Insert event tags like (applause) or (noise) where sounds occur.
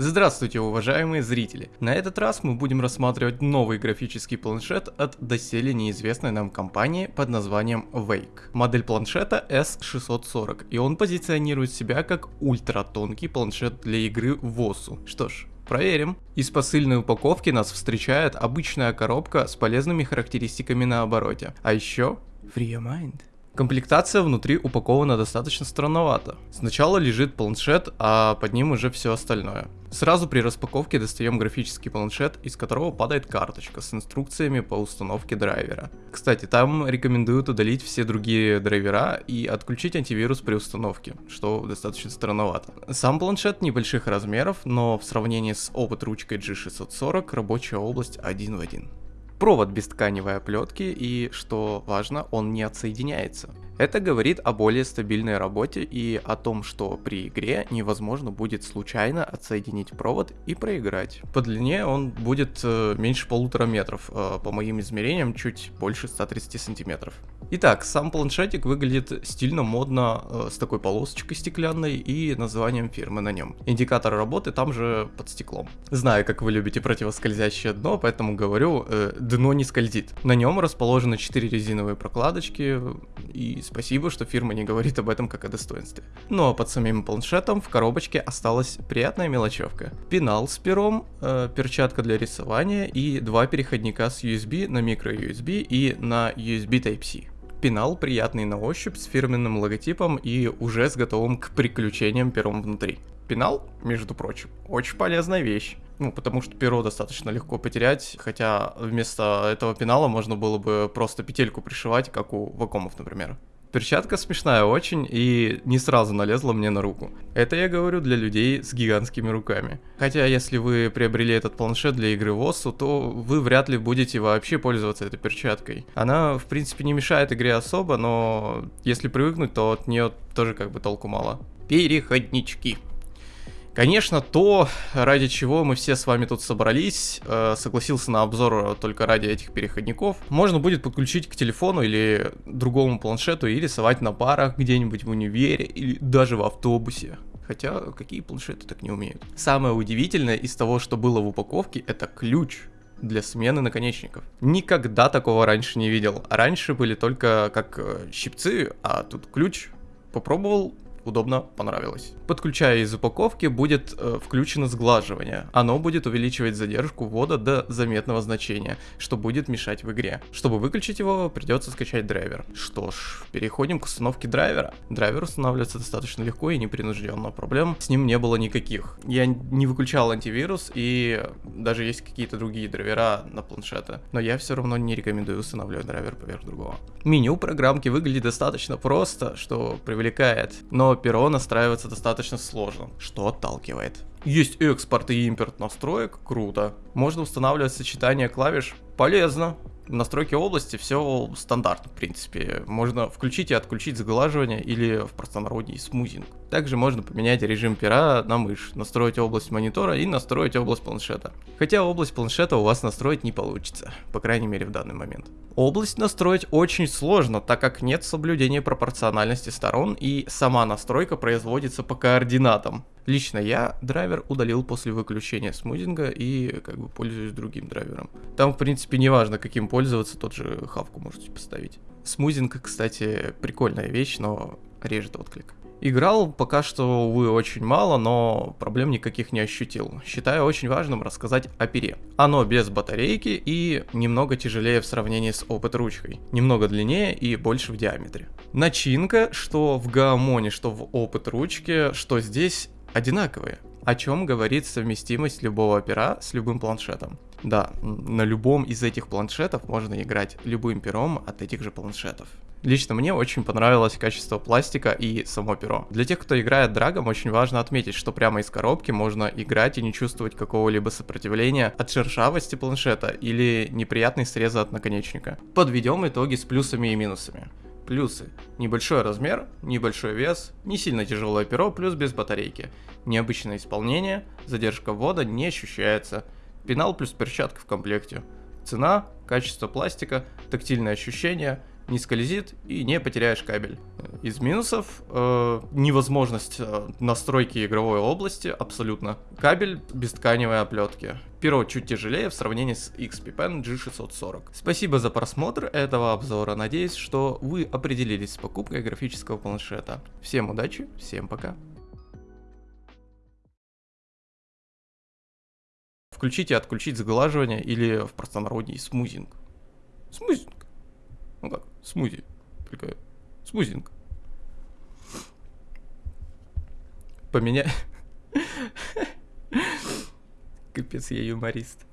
Здравствуйте, уважаемые зрители! На этот раз мы будем рассматривать новый графический планшет от доселе неизвестной нам компании под названием Wake. Модель планшета S640, и он позиционирует себя как ультратонкий планшет для игры в ОСУ. Что ж, Проверим. Из посыльной упаковки нас встречает обычная коробка с полезными характеристиками на обороте. А еще Free Your Mind. Комплектация внутри упакована достаточно странновато. Сначала лежит планшет, а под ним уже все остальное. Сразу при распаковке достаем графический планшет, из которого падает карточка с инструкциями по установке драйвера. Кстати, там рекомендуют удалить все другие драйвера и отключить антивирус при установке, что достаточно странновато. Сам планшет небольших размеров, но в сравнении с опыт ручкой G640 рабочая область один в один провод без тканевой оплетки и, что важно, он не отсоединяется. Это говорит о более стабильной работе и о том, что при игре невозможно будет случайно отсоединить провод и проиграть. По длине он будет э, меньше полутора метров, э, по моим измерениям чуть больше 130 сантиметров. Итак, сам планшетик выглядит стильно, модно, э, с такой полосочкой стеклянной и названием фирмы на нем. Индикатор работы там же под стеклом. Знаю, как вы любите противоскользящее дно, поэтому говорю, дно не скользит. На нем расположены 4 резиновые прокладочки и спасибо, что фирма не говорит об этом как о достоинстве. Ну а под самим планшетом в коробочке осталась приятная мелочевка. Пенал с пером, э, перчатка для рисования и два переходника с USB на micro-USB и на USB Type-C. Пенал приятный на ощупь с фирменным логотипом и уже с готовым к приключениям пером внутри. Пенал, между прочим, очень полезная вещь. Ну, потому что перо достаточно легко потерять, хотя вместо этого пенала можно было бы просто петельку пришивать, как у вакомов, например. Перчатка смешная очень и не сразу налезла мне на руку. Это я говорю для людей с гигантскими руками. Хотя если вы приобрели этот планшет для игры в ОСУ, то вы вряд ли будете вообще пользоваться этой перчаткой. Она в принципе не мешает игре особо, но если привыкнуть, то от нее тоже как бы толку мало. Переходнички. Конечно, то, ради чего мы все с вами тут собрались, э, согласился на обзор только ради этих переходников, можно будет подключить к телефону или другому планшету и рисовать на парах где-нибудь в универе или даже в автобусе. Хотя, какие планшеты так не умеют? Самое удивительное из того, что было в упаковке, это ключ для смены наконечников. Никогда такого раньше не видел. Раньше были только как э, щипцы, а тут ключ. Попробовал, удобно, понравилось. Подключая из упаковки будет э, включено сглаживание. Оно будет увеличивать задержку ввода до заметного значения, что будет мешать в игре. Чтобы выключить его, придется скачать драйвер. Что ж, переходим к установке драйвера. Драйвер устанавливается достаточно легко и непринужденно. Проблем с ним не было никаких. Я не выключал антивирус и даже есть какие-то другие драйвера на планшеты. Но я все равно не рекомендую устанавливать драйвер поверх другого. Меню программки выглядит достаточно просто, что привлекает. Но перо настраивается достаточно сложно, что отталкивает. Есть экспорт и импорт настроек, круто. Можно устанавливать сочетание клавиш, полезно. В настройке области все стандартно, в принципе. Можно включить и отключить заглаживание или в простонародье смузинг. Также можно поменять режим пера на мышь, настроить область монитора и настроить область планшета. Хотя область планшета у вас настроить не получится, по крайней мере в данный момент. Область настроить очень сложно, так как нет соблюдения пропорциональности сторон и сама настройка производится по координатам. Лично я драйвер удалил после выключения смузинга и как бы пользуюсь другим драйвером. Там в принципе не важно каким пользоваться, тот же хавку можете поставить. Смузинг, кстати, прикольная вещь, но режет отклик. Играл пока что, увы, очень мало, но проблем никаких не ощутил. Считаю очень важным рассказать о пере. Оно без батарейки и немного тяжелее в сравнении с опыт ручкой. Немного длиннее и больше в диаметре. Начинка, что в Гаамоне, что в опыт ручки, что здесь, одинаковые. О чем говорит совместимость любого пера с любым планшетом. Да, на любом из этих планшетов можно играть любым пером от этих же планшетов. Лично мне очень понравилось качество пластика и само перо. Для тех, кто играет драгом, очень важно отметить, что прямо из коробки можно играть и не чувствовать какого-либо сопротивления от шершавости планшета или неприятной среза от наконечника. Подведем итоги с плюсами и минусами. Плюсы. Небольшой размер, небольшой вес, не сильно тяжелое перо, плюс без батарейки. Необычное исполнение, задержка ввода не ощущается. Пенал плюс перчатка в комплекте. Цена, качество пластика, тактильные ощущения – не скользит и не потеряешь кабель. Из минусов э, невозможность э, настройки игровой области абсолютно. Кабель без тканевой оплетки. Перо чуть тяжелее в сравнении с XP Pen G640. Спасибо за просмотр этого обзора. Надеюсь, что вы определились с покупкой графического планшета. Всем удачи, всем пока. Включить и отключить сглаживание или в простонародье смузинг. Смузинг. Ну как, смузи. Только смузинг. Поменяй. (laughs) Капец, я юморист.